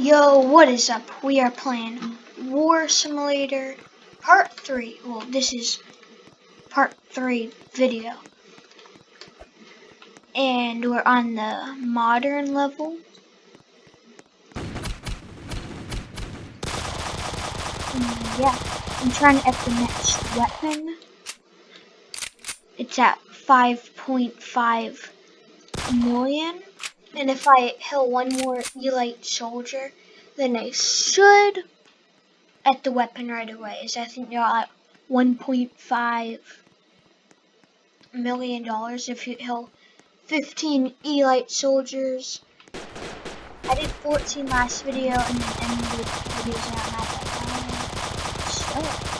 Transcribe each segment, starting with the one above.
Yo, what is up? We are playing War Simulator Part 3. Well, this is Part 3 video. And we're on the modern level. And yeah, I'm trying to up the next weapon. It's at 5.5 million. And if I kill one more Elite soldier, then I should at the weapon right away. Is I think you're at 1.5 million dollars if you kill 15 Elite soldiers. I did 14 last video and then ended videos and I'm at that. So.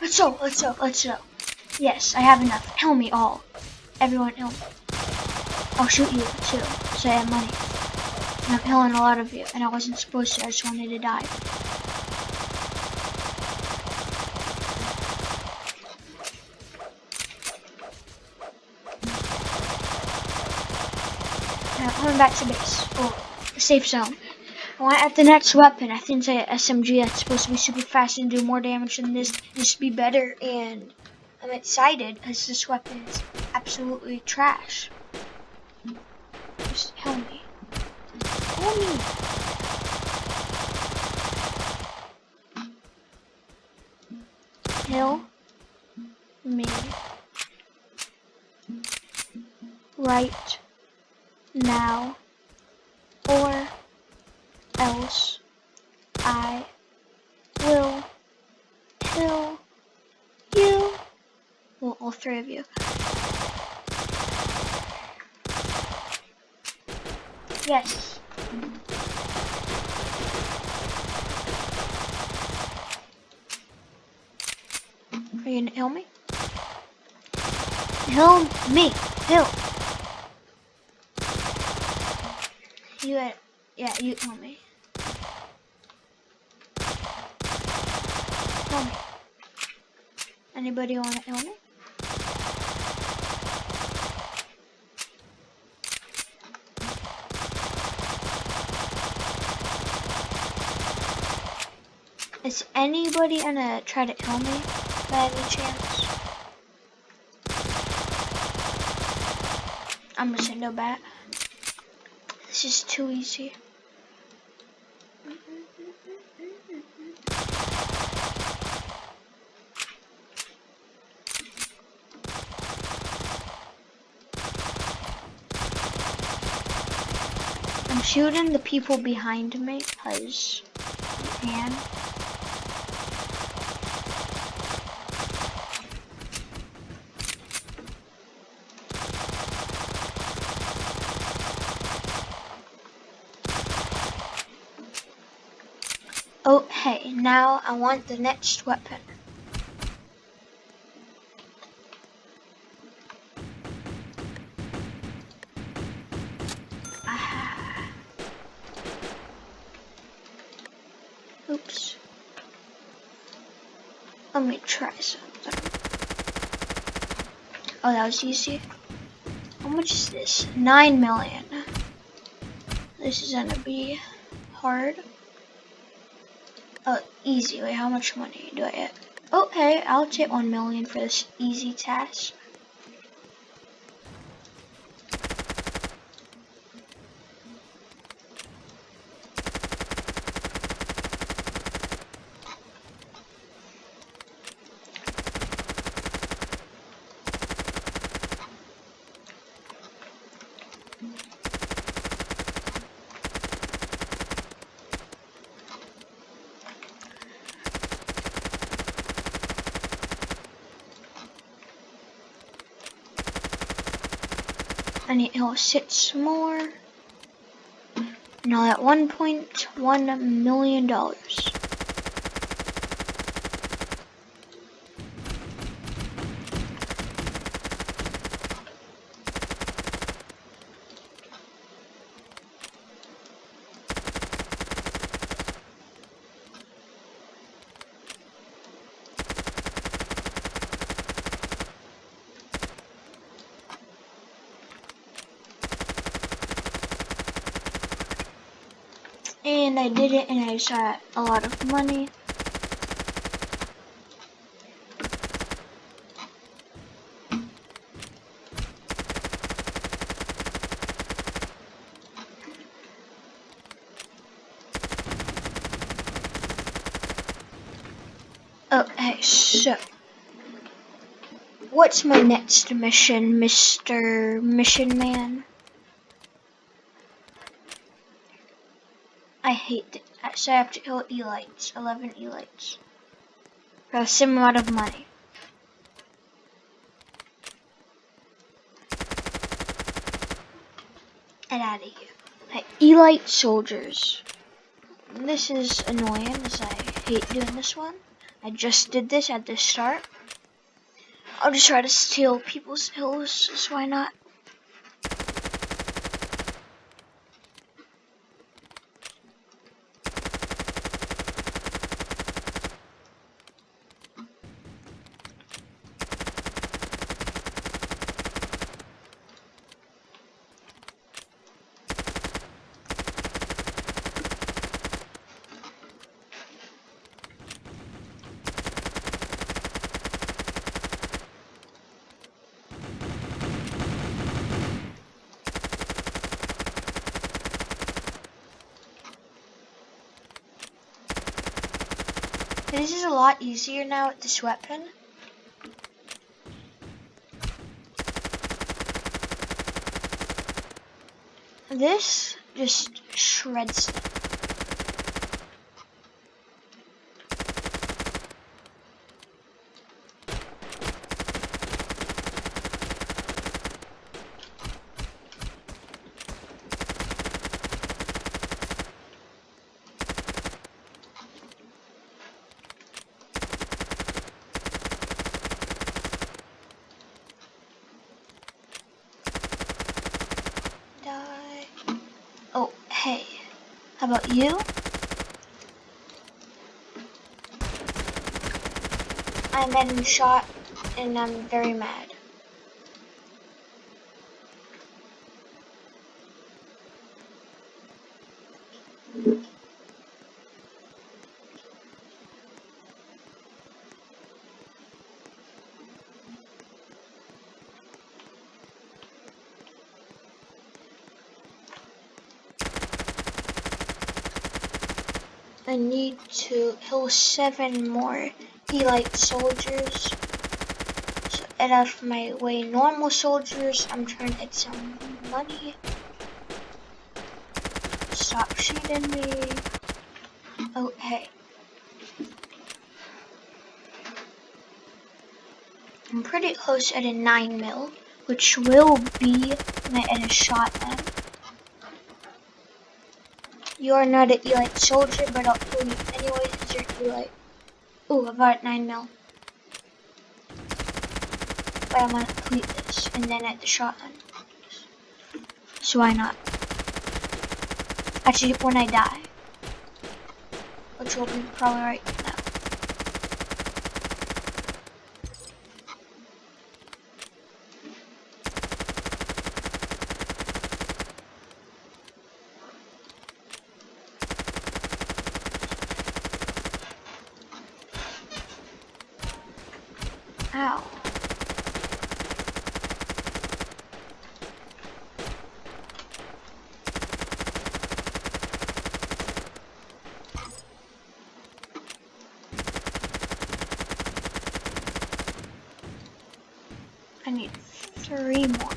Let's go, let's go, let's go. Yes, I have enough. Help me all. Everyone help. I'll shoot you too, so I have money. And I'm killing a lot of you, and I wasn't supposed to, I just wanted to die. Now coming back to base, or safe zone. Well, at the next weapon, I think it's a SMG that's supposed to be super fast and do more damage than this. This should be better, and I'm excited because this weapon is absolutely trash. Just help me. Help me. Kill me right now or else I will kill you. Well, all three of you. Yes. Are you gonna kill me? Kill me. Kill. You had, yeah, you kill me. Kill me. Anybody want to me? Is anybody gonna try to kill me by any chance? I'm gonna say no bat. This is too easy. I'm shooting the people behind me because you can. Oh, hey, now I want the next weapon. Let me try something. Oh, that was easy. How much is this? Nine million. This is gonna be hard. Oh, easy. Wait, how much money do I get? Oh, okay, I'll take one million for this easy task. Need to six more. Now at $1.1 million. And I did it and I shot a lot of money. Hey, so. What's my next mission, Mr. Mission Man? I hate it. So I have to kill elites, 11 elites. For a similar amount of money. Get out of here. Hey, elite soldiers. This is annoying as I hate doing this one. I just did this at the start. I'll just try to steal people's hills, so why not? This is a lot easier now with this weapon. This just shreds them. Die. Oh, hey. How about you? I'm getting shot and I'm very mad. I need to kill seven more elite soldiers. So get out of my way, normal soldiers. I'm trying to get some money. Stop shooting me. Hey. I'm pretty close at a 9 mil, which will be my end shot at. You are not an elite soldier, but I'll kill you anyways because you're elite. Ooh, about 9 mil. But I'm gonna complete this and then at the shotgun. So why not? Actually, when I die. Which will be probably right now. Ow. I need three more.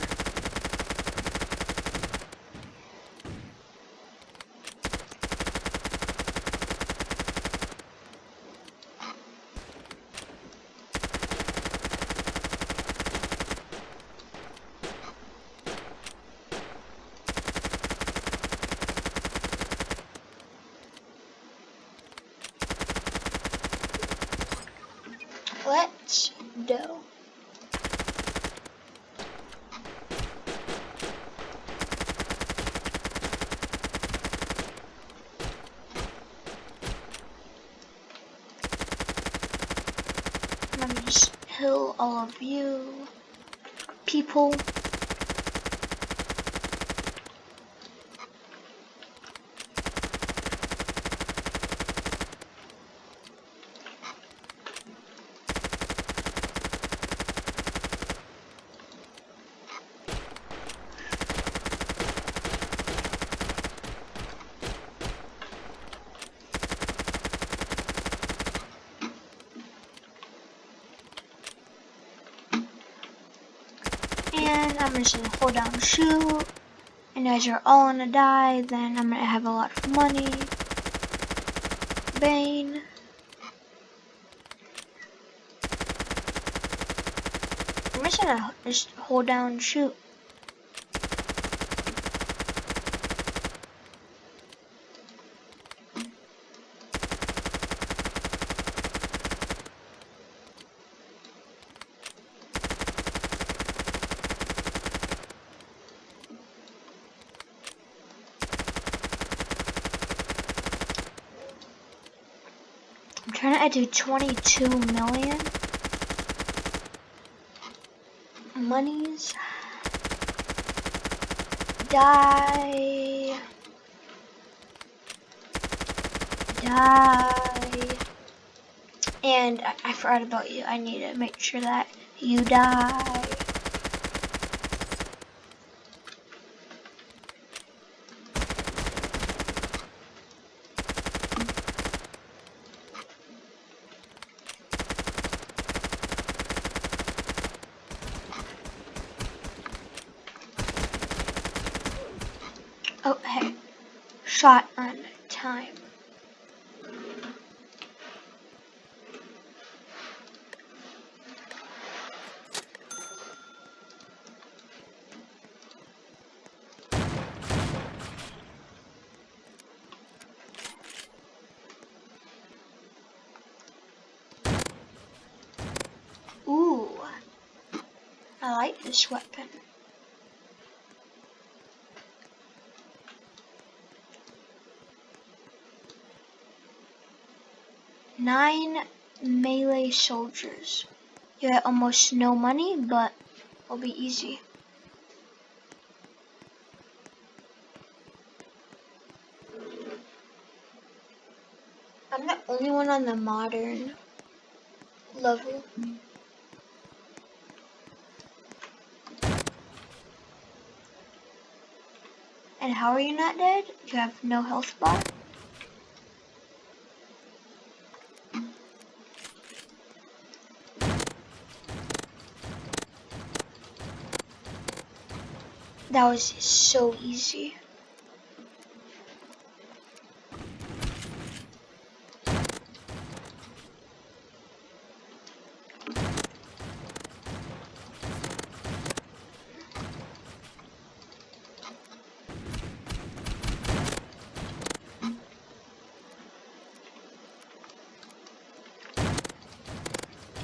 Let's go. Let me all of you people. And I'm just gonna hold down shoot. And as you're all gonna die, then I'm gonna have a lot of money. Bane. I'm just gonna just hold down shoot. To do 22 million monies. Die. Die. And I, I forgot about you. I need to make sure that you die. Oh, hey. Shot on time. Ooh. I like this weapon. Nine melee soldiers. You have almost no money, but it'll be easy. I'm the only one on the modern level. And how are you not dead? You have no health bar? That was so easy.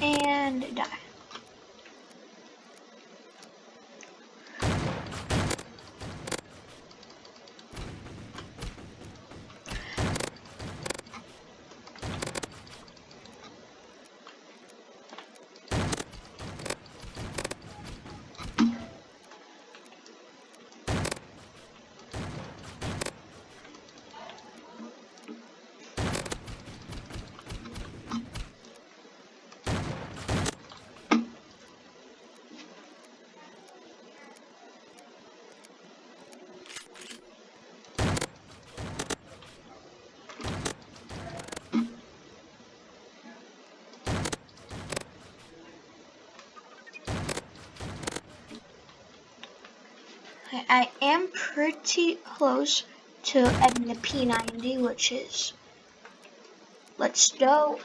And die. I, I am pretty close to getting the P90, which is, let's go.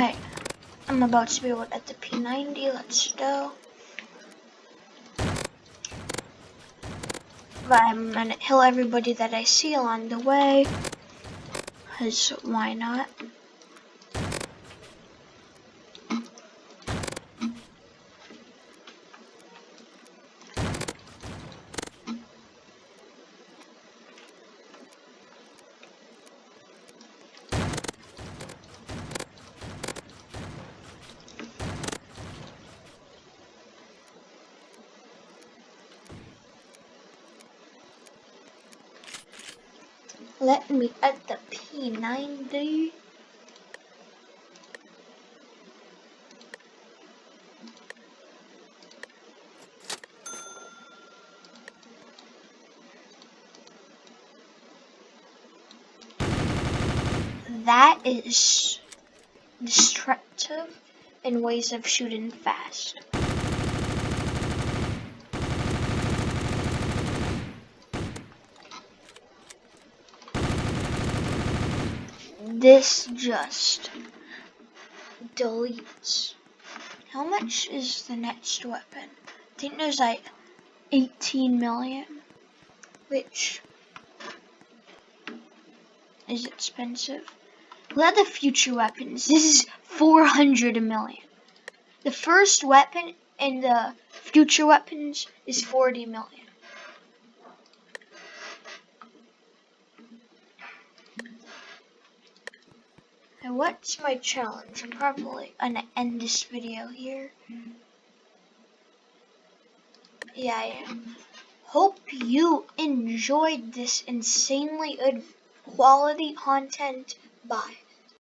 Alright, I'm about to be able to get the P90, let's go. But I'm gonna kill everybody that I see along the way. Cause why not? Let me add the P90. That is destructive in ways of shooting fast. This just deletes. How much is the next weapon? I think there's like 18 million, which is expensive. Look at the future weapons. This is 400 million. The first weapon in the future weapons is 40 million. What's my challenge? I'm probably gonna end this video here. Yeah, I am. Hope you enjoyed this insanely good quality content. Bye.